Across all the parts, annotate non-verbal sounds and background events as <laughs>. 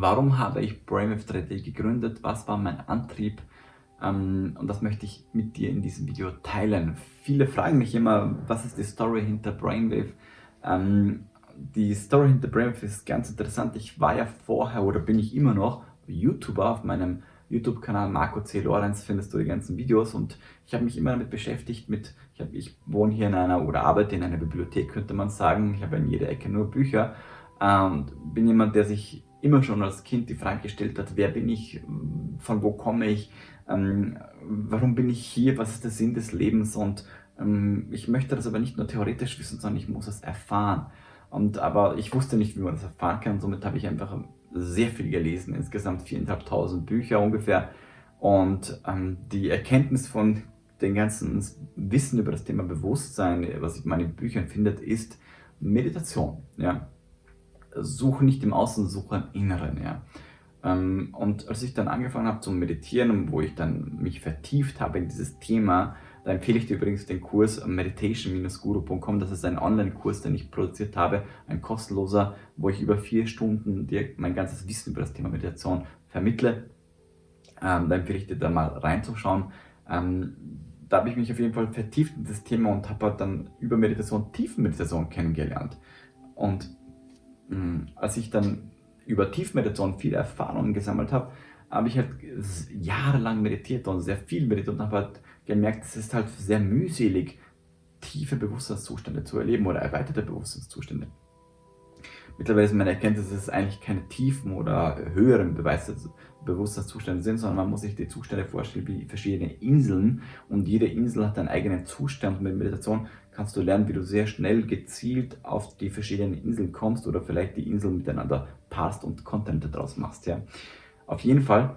Warum habe ich Brainwave 3D gegründet? Was war mein Antrieb? Ähm, und das möchte ich mit dir in diesem Video teilen. Viele fragen mich immer, was ist die Story hinter Brainwave? Ähm, die Story hinter Brainwave ist ganz interessant. Ich war ja vorher oder bin ich immer noch YouTuber auf meinem YouTube-Kanal Marco C. Lorenz findest du die ganzen Videos und ich habe mich immer damit beschäftigt mit, ich, hab, ich wohne hier in einer oder arbeite in einer Bibliothek, könnte man sagen. Ich habe in jeder Ecke nur Bücher und bin jemand, der sich immer schon als Kind die Frage gestellt hat, wer bin ich, von wo komme ich, ähm, warum bin ich hier, was ist der Sinn des Lebens und ähm, ich möchte das aber nicht nur theoretisch wissen, sondern ich muss es erfahren. Und, aber ich wusste nicht, wie man das erfahren kann, somit habe ich einfach sehr viel gelesen, insgesamt 4.500 Bücher ungefähr. Und ähm, die Erkenntnis von dem ganzen Wissen über das Thema Bewusstsein, was man in Büchern findet, ist Meditation. Ja? Suche nicht im Außen, suche im Inneren. Ja. Ähm, und als ich dann angefangen habe zu meditieren, wo ich dann mich vertieft habe in dieses Thema, da empfehle ich dir übrigens den Kurs meditation-guru.com. Das ist ein Online-Kurs, den ich produziert habe, ein kostenloser, wo ich über vier Stunden dir mein ganzes Wissen über das Thema Meditation vermittle. Ähm, da empfehle ich dir da mal reinzuschauen. Ähm, da habe ich mich auf jeden Fall vertieft in das Thema und habe halt dann über Meditation, Tiefenmeditation kennengelernt. Und als ich dann über Tiefmeditation viele Erfahrungen gesammelt habe, habe ich halt jahrelang meditiert und sehr viel meditiert und habe halt gemerkt, es ist halt sehr mühselig, tiefe Bewusstseinszustände zu erleben oder erweiterte Bewusstseinszustände. Mittlerweile ist meine Erkenntnis, dass es eigentlich keine tiefen oder höheren Bewusstseinszustände sind, sondern man muss sich die Zustände vorstellen wie verschiedene Inseln und jede Insel hat einen eigenen Zustand. Mit Meditation kannst du lernen, wie du sehr schnell gezielt auf die verschiedenen Inseln kommst oder vielleicht die Inseln miteinander passt und Content daraus machst. Ja. Auf jeden Fall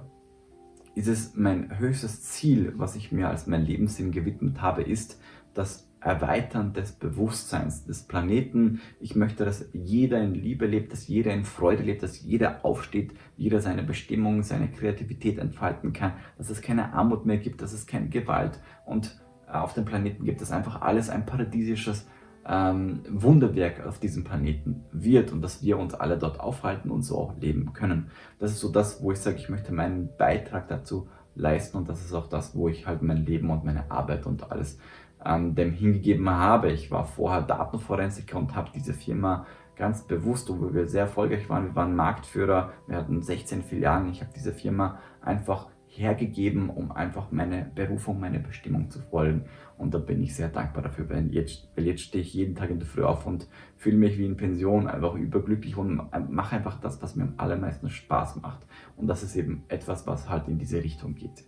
ist es mein höchstes Ziel, was ich mir als mein Lebenssinn gewidmet habe, ist, dass Erweitern des Bewusstseins des Planeten. Ich möchte, dass jeder in Liebe lebt, dass jeder in Freude lebt, dass jeder aufsteht, jeder seine Bestimmung, seine Kreativität entfalten kann, dass es keine Armut mehr gibt, dass es keine Gewalt und auf dem Planeten gibt, dass einfach alles ein paradiesisches ähm, Wunderwerk auf diesem Planeten wird und dass wir uns alle dort aufhalten und so auch leben können. Das ist so das, wo ich sage, ich möchte meinen Beitrag dazu leisten und das ist auch das, wo ich halt mein Leben und meine Arbeit und alles ähm, dem hingegeben habe. Ich war vorher Datenforensiker und habe diese Firma ganz bewusst, wo wir sehr erfolgreich waren, wir waren Marktführer, wir hatten 16 Filialen, ich habe diese Firma einfach hergegeben, um einfach meine Berufung, meine Bestimmung zu folgen. Und da bin ich sehr dankbar dafür, weil jetzt, weil jetzt stehe ich jeden Tag in der Früh auf und fühle mich wie in Pension, einfach überglücklich und mache einfach das, was mir am allermeisten Spaß macht. Und das ist eben etwas, was halt in diese Richtung geht.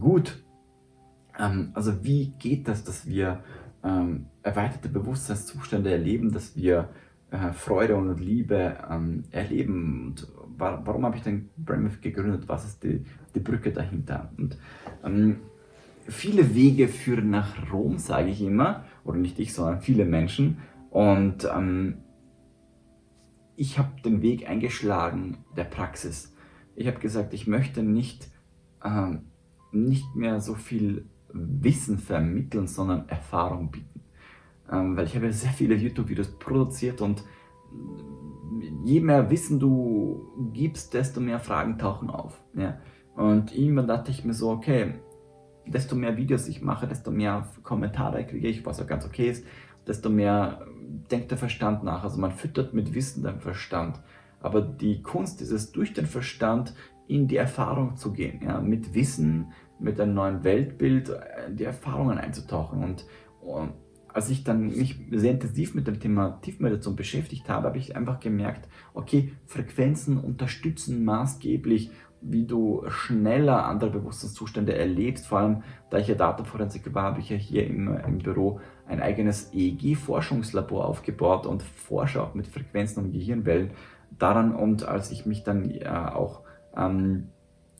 Gut, ähm, also wie geht das, dass wir ähm, erweiterte Bewusstseinszustände erleben, dass wir äh, Freude und Liebe ähm, erleben und warum habe ich denn Brainwave gegründet, was ist die, die Brücke dahinter und ähm, viele Wege führen nach Rom, sage ich immer, oder nicht ich, sondern viele Menschen und ähm, ich habe den Weg eingeschlagen der Praxis. Ich habe gesagt, ich möchte nicht, ähm, nicht mehr so viel Wissen vermitteln, sondern Erfahrung bieten. Ähm, weil ich habe sehr viele YouTube-Videos produziert und je mehr Wissen du gibst, desto mehr Fragen tauchen auf. Ja? Und irgendwann dachte ich mir so, okay, desto mehr Videos ich mache, desto mehr Kommentare kriege ich, was auch ganz okay ist, desto mehr denkt der Verstand nach. Also man füttert mit Wissen den Verstand. Aber die Kunst ist es, durch den Verstand in die Erfahrung zu gehen. Ja? Mit Wissen, mit einem neuen Weltbild äh, die Erfahrungen einzutauchen. Und, und als ich dann mich sehr intensiv mit dem Thema Tiefmeditation beschäftigt habe, habe ich einfach gemerkt, okay, Frequenzen unterstützen maßgeblich, wie du schneller andere Bewusstseinszustände erlebst. Vor allem, da ich ja Dataforensiker war, habe ich ja hier im, im Büro ein eigenes EEG-Forschungslabor aufgebaut und forsche auch mit Frequenzen und Gehirnwellen daran. Und als ich mich dann äh, auch ähm,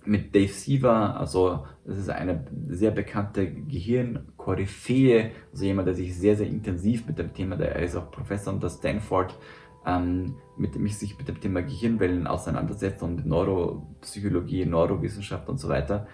mit Dave Siever, also das ist eine sehr bekannte Gehirnkoryphäe, also jemand, der sich sehr, sehr intensiv mit dem Thema, der ist auch Professor an der Stanford, ähm, mit dem ich sich mit dem Thema Gehirnwellen auseinandersetzt und Neuropsychologie, Neurowissenschaft und so weiter.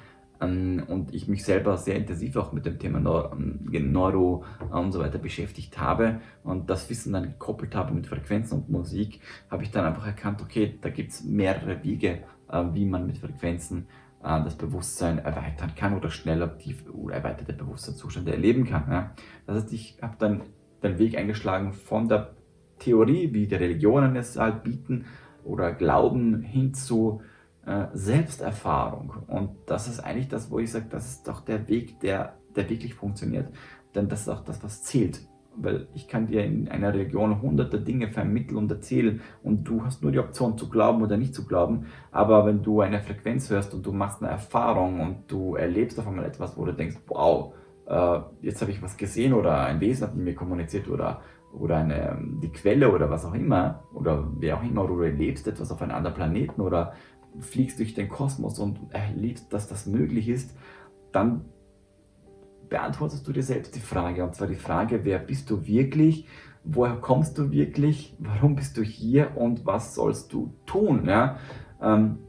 ähm, und ich mich selber sehr intensiv auch mit dem Thema Neuro und so weiter beschäftigt habe und das Wissen dann gekoppelt habe mit Frequenzen und Musik, habe ich dann einfach erkannt, okay, da gibt es mehrere Wege, äh, wie man mit Frequenzen äh, das Bewusstsein erweitern kann oder schneller die erweiterte Bewusstseinszustände erleben kann. Das heißt, ich habe dann den Weg eingeschlagen von der Theorie, wie die Religionen es halt bieten oder glauben, hin zu äh, Selbsterfahrung. Und das ist eigentlich das, wo ich sage, das ist doch der Weg, der, der wirklich funktioniert. Denn das ist auch das, was zählt. Weil ich kann dir in einer Religion hunderte Dinge vermitteln und erzählen und du hast nur die Option zu glauben oder nicht zu glauben. Aber wenn du eine Frequenz hörst und du machst eine Erfahrung und du erlebst auf einmal etwas, wo du denkst, wow, äh, jetzt habe ich was gesehen oder ein Wesen hat mit mir kommuniziert oder, oder eine, die Quelle oder was auch immer oder wer auch immer, oder du erlebst etwas auf einem anderen Planeten oder fliegst durch den Kosmos und erlebst, dass das möglich ist, dann beantwortest du dir selbst die Frage. Und zwar die Frage, wer bist du wirklich? Woher kommst du wirklich? Warum bist du hier? Und was sollst du tun? Ja? Ähm,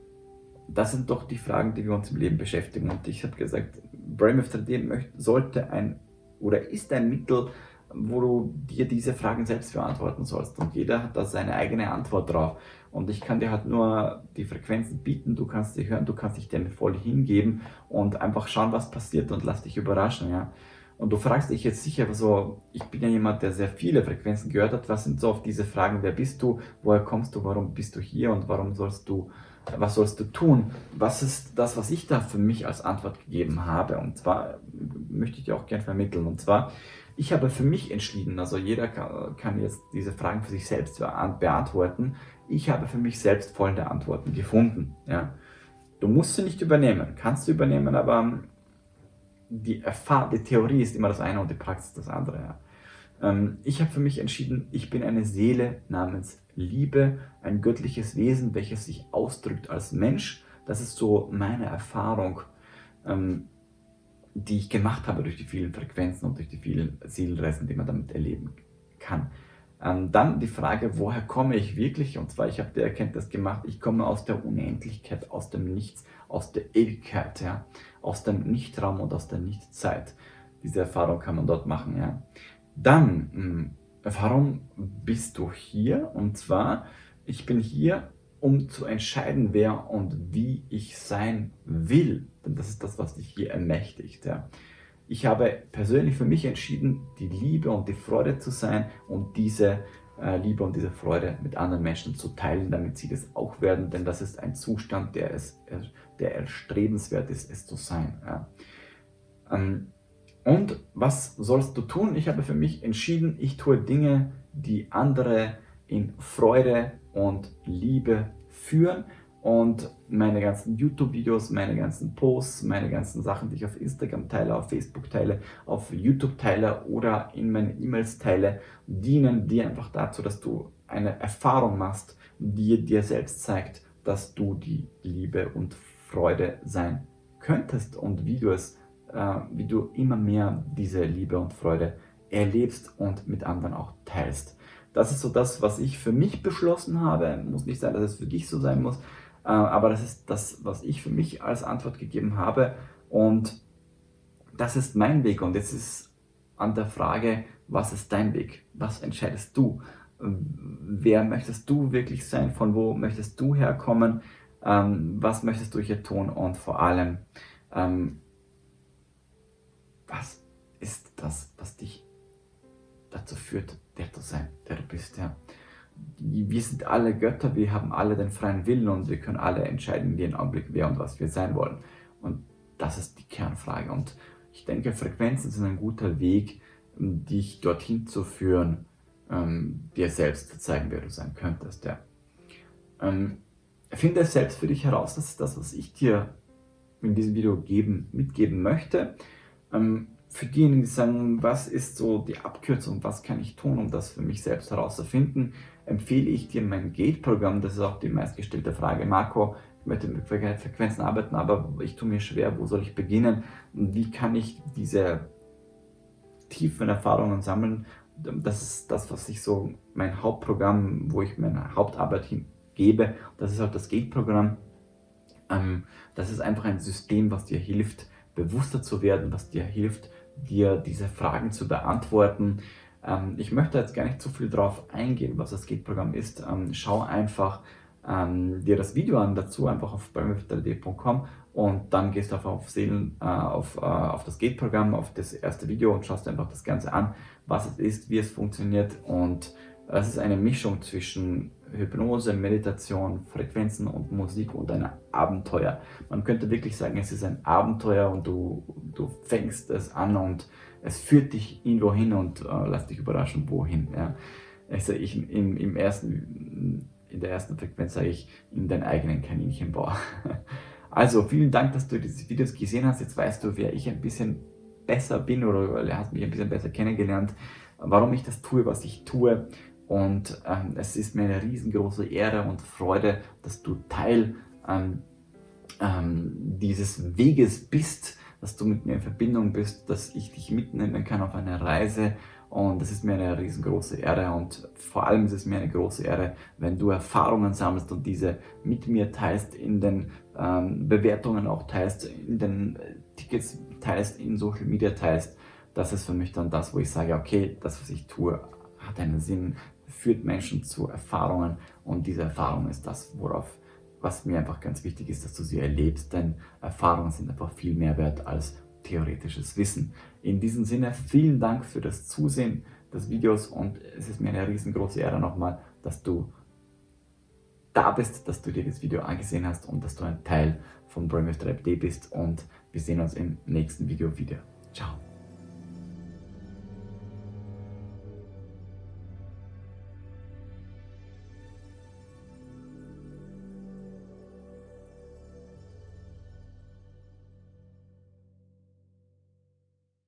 das sind doch die Fragen, die wir uns im Leben beschäftigen. Und ich habe gesagt, Brainwave 3D sollte ein oder ist ein Mittel, wo du dir diese Fragen selbst beantworten sollst. Und jeder hat da seine eigene Antwort drauf. Und ich kann dir halt nur die Frequenzen bieten, du kannst sie hören, du kannst dich dem voll hingeben und einfach schauen, was passiert und lass dich überraschen, ja. Und du fragst dich jetzt sicher so, ich bin ja jemand, der sehr viele Frequenzen gehört hat, was sind so oft diese Fragen, wer bist du, woher kommst du, warum bist du hier und warum sollst du, was sollst du tun? Was ist das, was ich da für mich als Antwort gegeben habe? Und zwar möchte ich dir auch gerne vermitteln. Und zwar, ich habe für mich entschieden, also jeder kann, jetzt diese Fragen für sich selbst beantworten. Ich habe für mich selbst folgende Antworten gefunden. Ja. Du musst sie nicht übernehmen, kannst du übernehmen, aber die, Erfahr die Theorie ist immer das eine und die Praxis das andere. Ja. Ähm, ich habe für mich entschieden, ich bin eine Seele namens Liebe, ein göttliches Wesen, welches sich ausdrückt als Mensch. Das ist so meine Erfahrung. Ähm, die ich gemacht habe durch die vielen Frequenzen und durch die vielen Seelenreisen, die man damit erleben kann. Ähm, dann die Frage, woher komme ich wirklich? Und zwar, ich habe die Erkenntnis gemacht, ich komme aus der Unendlichkeit, aus dem Nichts, aus der Ewigkeit, ja, aus dem Nichtraum und aus der Nichtzeit. Diese Erfahrung kann man dort machen. Ja. Dann, mh, hm, warum bist du hier? Und zwar, ich bin hier, um zu entscheiden, wer und wie ich sein will. Denn das ist das, was dich hier ermächtigt. Ja. Ich habe persönlich für mich entschieden, die Liebe und die Freude zu sein und diese äh, Liebe und diese Freude mit anderen Menschen zu teilen, damit sie das auch werden, denn das ist ein Zustand, der, es, der erstrebenswert ist, es zu sein. Ja. Ähm, und was sollst du tun? Ich habe für mich entschieden, ich tue Dinge, die andere in Freude und Liebe führen und meine ganzen YouTube-Videos, meine ganzen Posts, meine ganzen Sachen, die ich auf Instagram teile, auf Facebook teile, auf YouTube teile oder in meinen E-Mails teile, dienen dir einfach dazu, dass du eine Erfahrung machst, die dir selbst zeigt, dass du die Liebe und Freude sein könntest und wie du es, äh, wie du immer mehr diese Liebe und Freude erlebst und mit anderen auch teilst. Das ist so das, was ich für mich beschlossen habe. Muss nicht sein, dass es für dich so sein muss, äh, aber das ist das, was ich für mich als Antwort gegeben habe. Und das ist mein Weg. Und jetzt ist an der Frage, was ist dein Weg? Was entscheidest du? Wer möchtest du wirklich sein? Von wo möchtest du herkommen? Ähm, was möchtest du hier tun? Und vor allem, ähm, was ist das, was dich dazu führt, der zu sein, der du bist. Ja. Wir sind alle Götter, wir haben alle den freien Willen und wir können alle entscheiden in jedem Augenblick, wer und was wir sein wollen. Und das ist die Kernfrage. Und ich denke, Frequenzen sind ein guter Weg, dich dorthin zu führen, ähm, dir selbst zu zeigen, wer du sein könntest. Ja. Ähm, finde selbst für dich heraus, das ist das, was ich dir in diesem Video geben, mitgeben möchte. Ähm, für diejenigen, die sagen, was ist so die Abkürzung, was kann ich tun, um das für mich selbst herauszufinden, empfehle ich dir mein Gate-Programm. Das ist auch die meistgestellte Frage. Marco, ich möchte mit Frequenzen arbeiten, aber ich tue mir schwer, wo soll ich beginnen? Und wie kann ich diese tiefen Erfahrungen sammeln? Das ist das, was ich so, mein Hauptprogramm, wo ich meine Hauptarbeit hingebe. Das ist auch das Gate-Programm. Ähm, das ist einfach ein System, was dir hilft, bewusster zu werden, was dir hilft, dir diese Fragen zu beantworten. Ähm, ich möchte jetzt gar nicht zu viel darauf eingehen, was das Gate-Programm ist. Ähm, schau einfach ähm, dir das Video an dazu, einfach auf brainwave3d.com und dann gehst du einfach auf, Seelen, äh, auf, äh, auf das Gate-Programm, auf das erste Video und schaust einfach das Ganze an, was es ist, wie es funktioniert und es ist eine Mischung zwischen Hypnose, Meditation, Frequenzen und Musik und ein Abenteuer. Man könnte wirklich sagen, es ist ein Abenteuer und du, du fängst es an und es führt dich irgendwo hin und äh, lass dich überraschen, wohin. Ja. Also ich, im, im ersten, in der ersten Frequenz sage ich, in deinen eigenen Kaninchenbau. <laughs> Also vielen Dank, dass du diese Videos gesehen hast. Jetzt weißt du, wer ich ein bisschen besser bin oder hast mich ein bisschen besser kennengelernt, warum ich das tue, was ich tue. Und ähm, es ist mir eine riesengroße Ehre und Freude, dass du Teil ähm, ähm, dieses Weges bist, dass du mit mir in Verbindung bist, dass ich dich mitnehmen kann auf eine Reise und das ist mir eine riesengroße Ehre und vor allem ist es mir eine große Ehre, wenn du Erfahrungen sammelst und diese mit mir teilst, in den ähm, Bewertungen auch teilst, in den äh, Tickets teilst, in Social Media teilst. Das ist für mich dann das, wo ich sage, okay, das, was ich tue, hat einen Sinn, führt Menschen zu Erfahrungen und diese Erfahrung ist das, worauf was mir einfach ganz wichtig ist, dass du sie erlebst, denn Erfahrungen sind einfach viel mehr wert als theoretisches Wissen. In diesem Sinne, vielen Dank für das Zusehen des Videos und es ist mir eine riesengroße Ehre nochmal, dass du da bist, dass du dir das Video angesehen hast und dass du ein Teil von Brainwave 3D bist und wir sehen uns im nächsten Video wieder. Ciao!